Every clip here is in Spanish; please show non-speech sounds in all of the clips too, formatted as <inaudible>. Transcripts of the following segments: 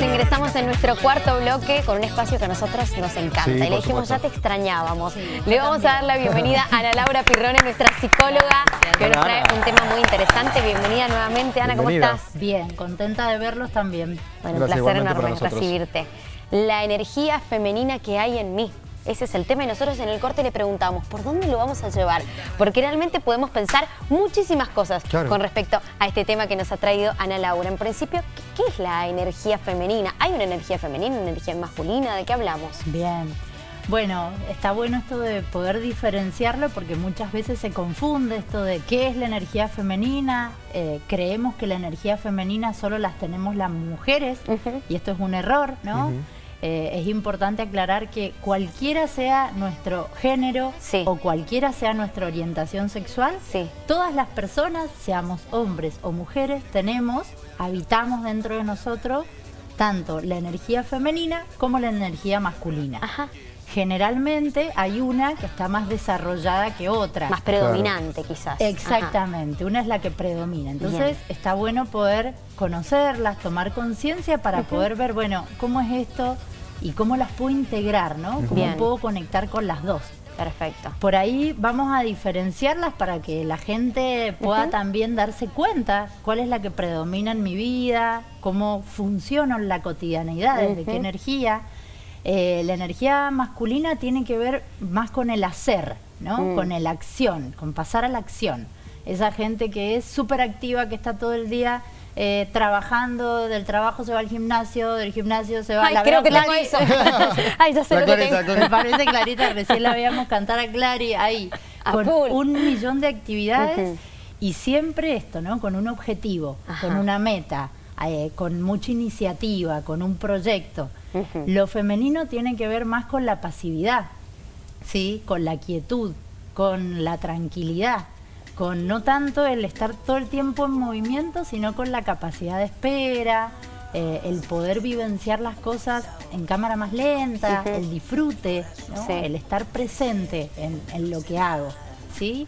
ingresamos en nuestro cuarto bloque con un espacio que a nosotros nos encanta. Sí, y le dijimos, supuesto. ya te extrañábamos. Sí, le vamos a dar la bienvenida a Ana Laura Pirrone, nuestra psicóloga, que hoy nos trae un tema muy interesante. Bienvenida nuevamente, Ana, ¿cómo estás? Bien, contenta de verlos también. Bueno, un Gracias, placer enorme recibirte. La energía femenina que hay en mí. Ese es el tema y nosotros en el corte le preguntamos, ¿por dónde lo vamos a llevar? Porque realmente podemos pensar muchísimas cosas Claro. con respecto a este tema que nos ha traído Ana Laura. En principio, ¿qué, qué es la energía femenina? ¿Hay una energía femenina, una energía masculina? ¿De qué hablamos? Bien. Bueno, está bueno esto de poder diferenciarlo porque muchas veces se confunde esto de qué es la energía femenina. Eh, creemos que la energía femenina solo las tenemos las mujeres y esto es un error, ¿no? Eh, es importante aclarar que cualquiera sea nuestro género Sí. o cualquiera sea nuestra orientación sexual, Sí. todas las personas, seamos hombres o mujeres, tenemos, habitamos dentro de nosotros tanto la energía femenina como la energía masculina. Ajá. Generalmente hay una que está más desarrollada que otra. Más predominante quizás. Exactamente, una es la que predomina. Entonces Bien. está bueno poder conocerlas, tomar conciencia para poder ver, bueno, cómo es esto y cómo las puedo integrar, ¿no? Cómo Bien. puedo conectar con las dos. Perfecto. Por ahí vamos a diferenciarlas para que la gente pueda también darse cuenta cuál es la que predomina en mi vida, cómo funciona en la cotidianidad, desde qué Ujú. energía. Eh, la energía masculina tiene que ver más con el hacer, ¿no? Mm. Con el acción, con pasar a la acción. Esa gente que es súper activa, que está todo el día eh, trabajando, del trabajo se va al gimnasio, del gimnasio se va Ay, la creo que tengo eso. <laughs> Ay, ya sé La lo que Clarita, tengo. con- Me parece clarita, recién la veíamos cantar a Clary ahí, A con full. un millón de actividades y siempre esto, ¿no? Con un objetivo, Ajá. con una meta, eh, con mucha iniciativa, con un proyecto. Lo femenino tiene que ver más con la pasividad, ¿sí? Con la quietud, con la tranquilidad, con no tanto el estar todo el tiempo en movimiento, sino con la capacidad de espera, eh, el poder vivenciar las cosas en cámara más lenta, el disfrute, ¿no? Sí. el estar presente en, en lo que hago, ¿sí?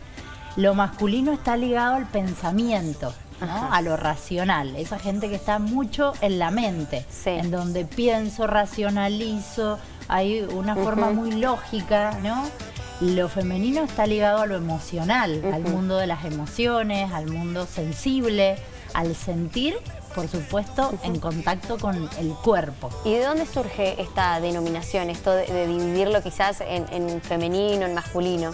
Lo masculino está ligado al pensamiento, a lo racional, esa gente que está mucho en la mente, Sí. en donde pienso, racionalizo, hay una forma muy lógica, ¿no? Lo femenino está ligado a lo emocional, al mundo de las emociones, al mundo sensible, al sentir, por supuesto, en contacto con el cuerpo. ¿Y de dónde surge esta denominación, esto de, de dividirlo quizás en, en femenino, en masculino?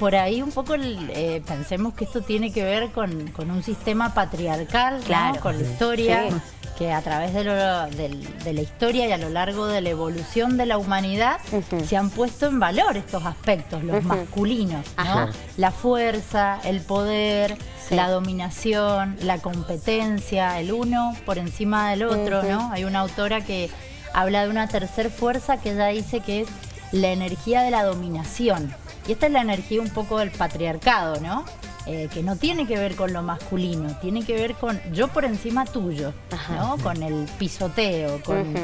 Por ahí un poco eh, pensemos que esto tiene que ver con, con un sistema patriarcal, ¿no? Claro. con la historia, Sí. Que a través de, lo- de la historia y a lo largo de la evolución de la humanidad se han puesto en valor estos aspectos, los masculinos, ¿no? La fuerza, el poder, Sí. la dominación, la competencia, el uno por encima del otro. ¿no? Hay una autora que habla de una tercer fuerza que ella dice que es la energía de la dominación. Y esta es la energía un poco del patriarcado, ¿no? Eh, que no tiene que ver con lo masculino, tiene que ver con yo por encima tuyo, Ajá. ¿no? Con el pisoteo, con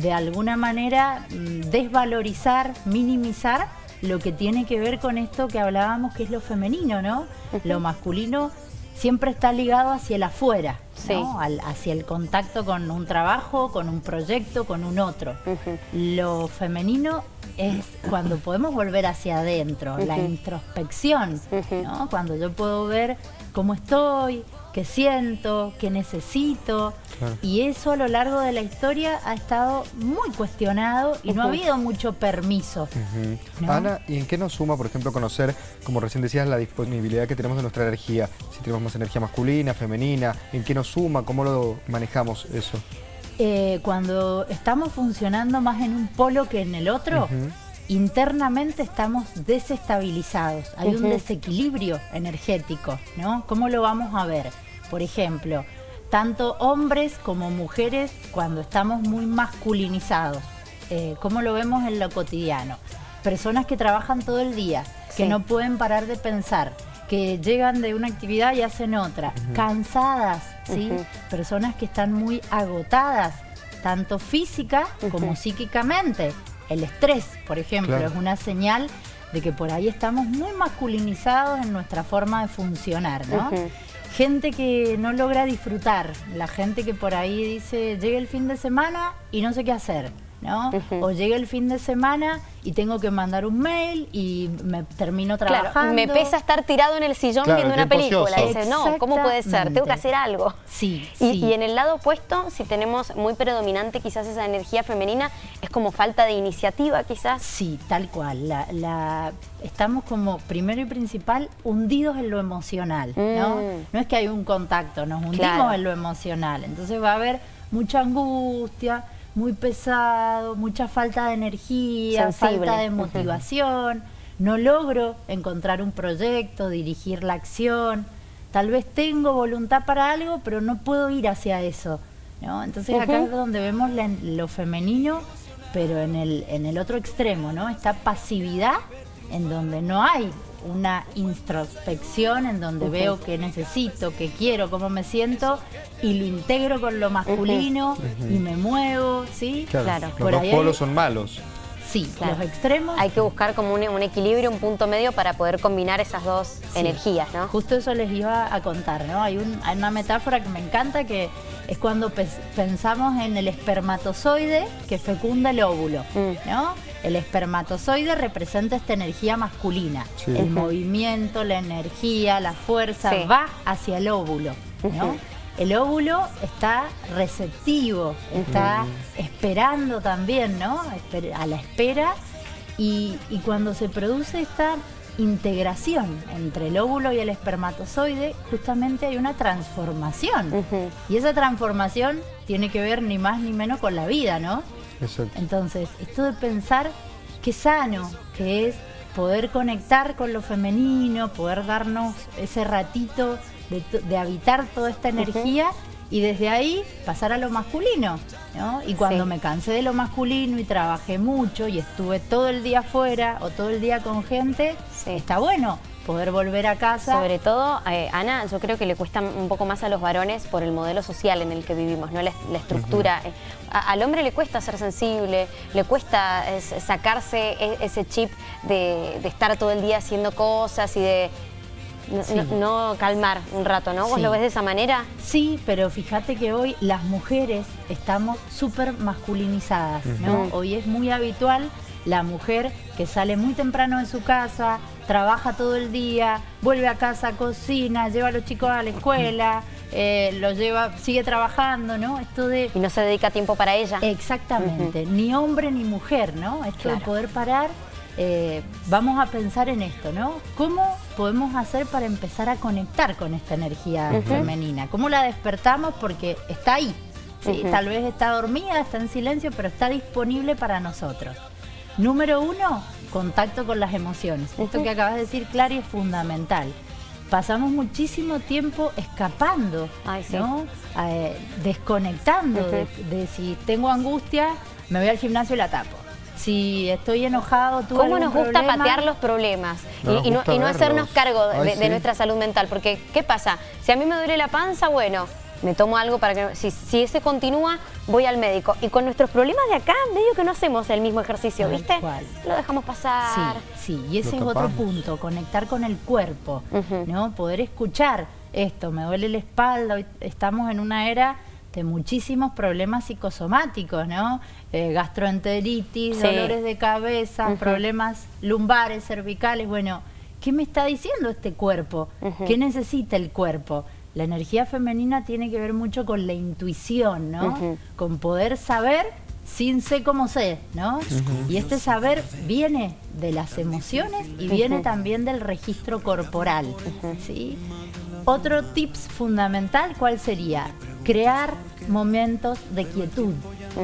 de alguna manera mm, desvalorizar, minimizar lo que tiene que ver con esto que hablábamos que es lo femenino, ¿no? Lo masculino siempre está ligado hacia el afuera, Sí. ¿no? Al- hacia el contacto con un trabajo, con un proyecto, con un otro. Lo femenino es cuando podemos volver hacia adentro, la introspección. ¿no? Cuando yo puedo ver cómo estoy, qué siento, qué necesito. Claro. Y eso a lo largo de la historia ha estado muy cuestionado y no ha habido mucho permiso. Ana, ¿y en qué nos suma, por ejemplo, conocer, como recién decías, la disponibilidad que tenemos de nuestra energía? Si tenemos más energía masculina, femenina, ¿en qué nos suma? ¿Cómo lo manejamos eso? Eh, cuando estamos funcionando más en un polo que en el otro, internamente estamos desestabilizados. Hay un desequilibrio energético, ¿no? ¿Cómo lo vamos a ver? Por ejemplo, tanto hombres como mujeres cuando estamos muy masculinizados. Eh, ¿Cómo lo vemos en lo cotidiano? Personas que trabajan todo el día, que Sí. no pueden parar de pensar, que llegan de una actividad y hacen otra, cansadas, ¿sí? Personas que están muy agotadas, tanto física como psíquicamente. El estrés, por ejemplo, Claro. es una señal de que por ahí estamos muy masculinizados en nuestra forma de funcionar, ¿no? Gente que no logra disfrutar, la gente que por ahí dice, llega el fin de semana y no sé qué hacer. ¿No? O llega el fin de semana y tengo que mandar un mail y me termino trabajando. me pesa estar tirado en el sillón viendo una película. Y dices, no, ¿cómo puede ser? Tengo que hacer algo. Sí, y, y, en el lado opuesto, si tenemos muy predominante quizás esa energía femenina, es como falta de iniciativa quizás. Sí, tal cual. La, estamos como, primero y principal, hundidos en lo emocional, ¿no? Mm. No es que hay un contacto, nos hundimos en lo emocional. Entonces va a haber mucha angustia, muy pesado, mucha falta de energía, falta de motivación, no logro encontrar un proyecto, dirigir la acción, tal vez tengo voluntad para algo, pero no puedo ir hacia eso. ¿no? Entonces acá es donde vemos lo femenino, pero en el, en el otro extremo, ¿no? Esta pasividad en donde no hay una introspección en donde veo qué necesito, qué quiero, cómo me siento y lo integro con lo masculino y me muevo, ¿sí? Claro, los dos polos son malos. Sí, los extremos. Hay que buscar como un, equilibrio, un punto medio para poder combinar esas dos energías, ¿no? Justo eso les iba a contar, ¿no? Hay, una metáfora que me encanta que es cuando pensamos en el espermatozoide que fecunda el óvulo, mm. ¿no? El espermatozoide representa esta energía masculina. El movimiento, la energía, la fuerza va hacia el óvulo. El óvulo está receptivo, está esperando también, ¿no? A la espera. Y, cuando se produce esta integración entre el óvulo y el espermatozoide, justamente hay una transformación. Y esa transformación tiene que ver ni más ni menos con la vida, ¿no? Entonces, esto de pensar qué sano que es poder conectar con lo femenino, poder darnos ese ratito de, habitar toda esta energía y desde ahí pasar a lo masculino. Y cuando me cansé de lo masculino y trabajé mucho y estuve todo el día afuera o todo el día con gente, está bueno poder volver a casa. Sobre todo, eh, Ana, yo creo que le cuesta un poco más a los varones por el modelo social en el que vivimos, no la, estructura. Eh, al hombre le cuesta ser sensible, le cuesta sacarse e, ese chip de, estar todo el día haciendo cosas y de no, calmar un rato, ¿no? ¿Vos lo ves de esa manera? Sí, pero fíjate que hoy las mujeres estamos súper masculinizadas, ¿no? Hoy es muy habitual la mujer que sale muy temprano de su casa, trabaja todo el día, vuelve a casa, cocina, lleva a los chicos a la escuela, eh, los lleva, sigue trabajando, ¿no? Esto de... Y no se dedica tiempo para ella. Exactamente, ni hombre ni mujer, ¿no? Esto de poder parar, eh, vamos a pensar en esto, ¿no? ¿Cómo podemos hacer para empezar a conectar con esta energía femenina? ¿Cómo la despertamos? Porque está ahí, ¿sí? Tal vez está dormida, está en silencio, pero está disponible para nosotros. Número uno, contacto con las emociones. Esto que acabas de decir, Clary, es fundamental. Pasamos muchísimo tiempo escapando, ¿no? Eh, desconectando de, si tengo angustia, me voy al gimnasio y la tapo si estoy enojado, tú ¿Cómo nos gusta patear los problemas y, no, hacernos cargo de, nuestra salud mental? Porque, ¿qué pasa? Si a mí me duele la panza, bueno, me tomo algo para que... Si, si ese continúa, voy al médico. Y con nuestros problemas de acá, medio que no hacemos el mismo ejercicio, ¿viste? Lo dejamos pasar. Sí, sí, y ese es otro punto, conectar con el cuerpo, ¿no? Poder escuchar esto, me duele la espalda, estamos en una era de muchísimos problemas psicosomáticos, ¿no? Eh, gastroenteritis, dolores de cabeza, problemas lumbares, cervicales, bueno, ¿qué me está diciendo este cuerpo? ¿Qué necesita el cuerpo? La energía femenina tiene que ver mucho con la intuición, ¿no? Con poder saber sin sé cómo sé, ¿no? Y este saber viene de las emociones y viene también del registro corporal, ¿sí? Otro tips fundamental, ¿cuál sería? Crear momentos de quietud,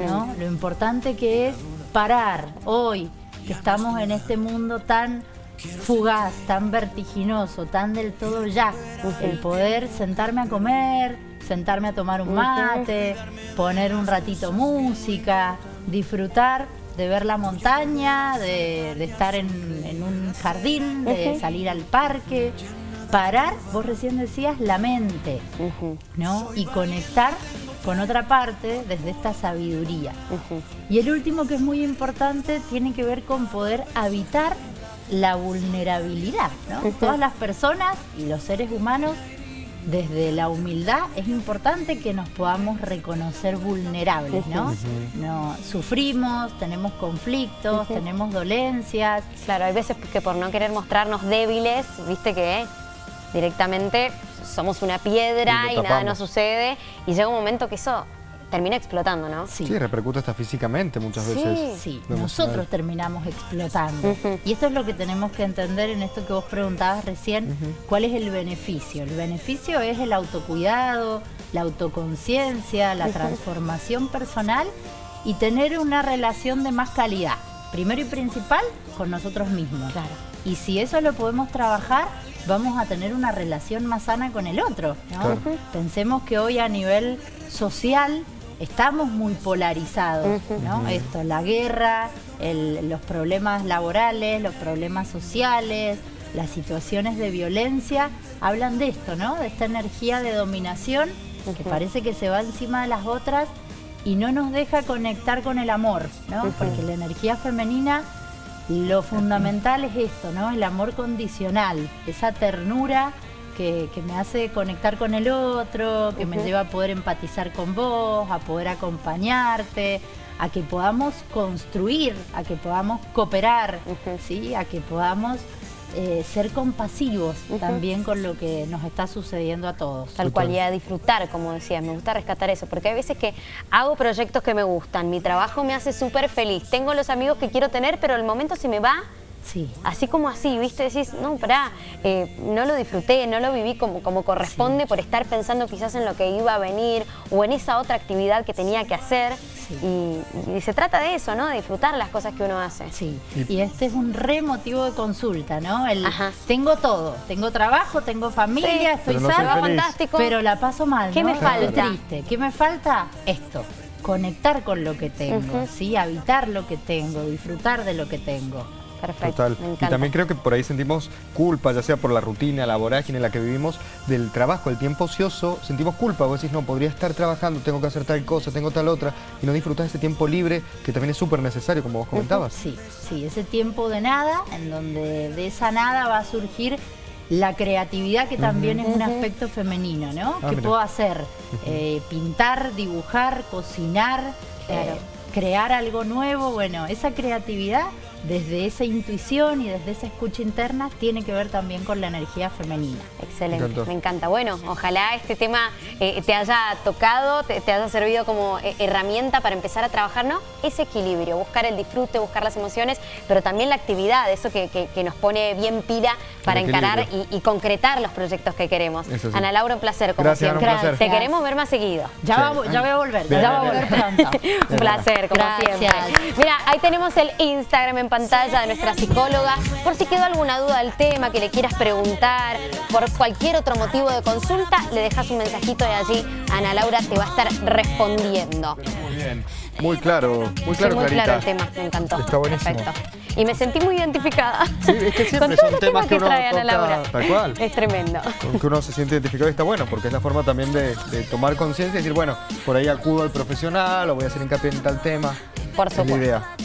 ¿no? Lo importante que es parar hoy, que estamos en este mundo tan fugaz, tan vertiginoso, tan del todo ya. El poder sentarme a comer, sentarme a tomar un mate, poner un ratito música, disfrutar de ver la montaña, de, estar en, un jardín, de salir al parque, parar, vos recién decías, la mente, ¿no? Y conectar con otra parte desde esta sabiduría. Y el último que es muy importante tiene que ver con poder habitar la vulnerabilidad. ¿no? Todas las personas y los seres humanos desde la humildad es importante que nos podamos reconocer vulnerables, ¿no? no sufrimos, tenemos conflictos, tenemos dolencias. Claro, hay veces que por no querer mostrarnos débiles, viste que directamente somos una piedra y, nada nos sucede y llega un momento que eso termina explotando, ¿no? Sí, repercute hasta físicamente muchas veces. Sí, nosotros terminamos explotando. Y esto es lo que tenemos que entender en esto que vos preguntabas recién, ¿cuál es el beneficio? El beneficio es el autocuidado, la autoconciencia, la transformación personal y tener una relación de más calidad. Primero y principal, con nosotros mismos. Claro. Y si eso lo podemos trabajar, vamos a tener una relación más sana con el otro. Pensemos que hoy a nivel social estamos muy polarizados, ¿no? Esto, la guerra, los problemas laborales, los problemas sociales, las situaciones de violencia, hablan de esto, ¿no? De esta energía de dominación que parece que se va encima de las otras y no nos deja conectar con el amor, ¿no? Porque la energía femenina, lo fundamental es esto, ¿no? El amor condicional, esa ternura que, me hace conectar con el otro, que me lleva a poder empatizar con vos, a poder acompañarte, a que podamos construir, a que podamos cooperar, ¿sí? a que podamos eh, ser compasivos también con lo que nos está sucediendo a todos. Tal cual, y a disfrutar, como decías, me gusta rescatar eso, porque hay veces que hago proyectos que me gustan, mi trabajo me hace súper feliz, tengo los amigos que quiero tener, pero el momento se me va Sí. Así como así, ¿viste? Decís, no, pará, eh, no lo disfruté, no lo viví como, como corresponde por estar pensando quizás en lo que iba a venir o en esa otra actividad que tenía que hacer. Y, se trata de eso, ¿no? De disfrutar las cosas que uno hace. Sí, y este es un re motivo de consulta, ¿no? El, tengo todo, tengo trabajo, tengo familia, estoy salva, fantástico. Pero la paso mal, ¿Qué me falta? triste. ¿Qué me falta? Esto conectar con lo que tengo, ¿sí? habitar lo que tengo, disfrutar de lo que tengo. Perfecto. Y también creo que por ahí sentimos culpa, ya sea por la rutina, la vorágine en la que vivimos, del trabajo, el tiempo ocioso, sentimos culpa. Vos decís, no, podría estar trabajando, tengo que hacer tal cosa, tengo tal otra, y no disfrutar ese tiempo libre que también es súper necesario, como vos comentabas. Sí, sí, ese tiempo de nada, en donde de esa nada va a surgir la creatividad que también es un aspecto femenino, ¿no? Ah, ¿Qué puedo hacer? Eh, pintar, dibujar, cocinar, eh, crear algo nuevo, bueno, esa creatividad desde esa intuición y desde esa escucha interna tiene que ver también con la energía femenina. Excelente, me, encanta. Bueno, ojalá este tema eh, te haya tocado, te, haya servido como eh, herramienta para empezar a trabajar, ¿no? Ese equilibrio, buscar el disfrute, buscar las emociones, pero también la actividad, eso que, nos pone bien pira para encarar y, concretar los proyectos que queremos. Ana Laura, un placer, como siempre. Te queremos ver más seguido. Ya, ya voy a volver, ya voy a volver pronto. <laughs> un placer, como siempre. Mira, ahí tenemos el Instagram en pantalla de nuestra psicóloga. Por si quedó alguna duda del tema, que le quieras preguntar, por cualquier otro motivo de consulta, le dejas un mensajito de allí. Ana Laura te va a estar respondiendo. Muy bien. Muy claro, muy claro, muy claro el tema, me encantó. Está buenísimo. Perfecto. Y me sentí muy identificada. Sí, es que siempre son temas que, uno trae Ana Laura. Tal cual. Es tremendo. Con que uno se siente identificado y está bueno, porque es la forma también de, tomar conciencia y decir, bueno, por ahí acudo al profesional o voy a hacer hincapié en tal tema. Por supuesto. Es la idea.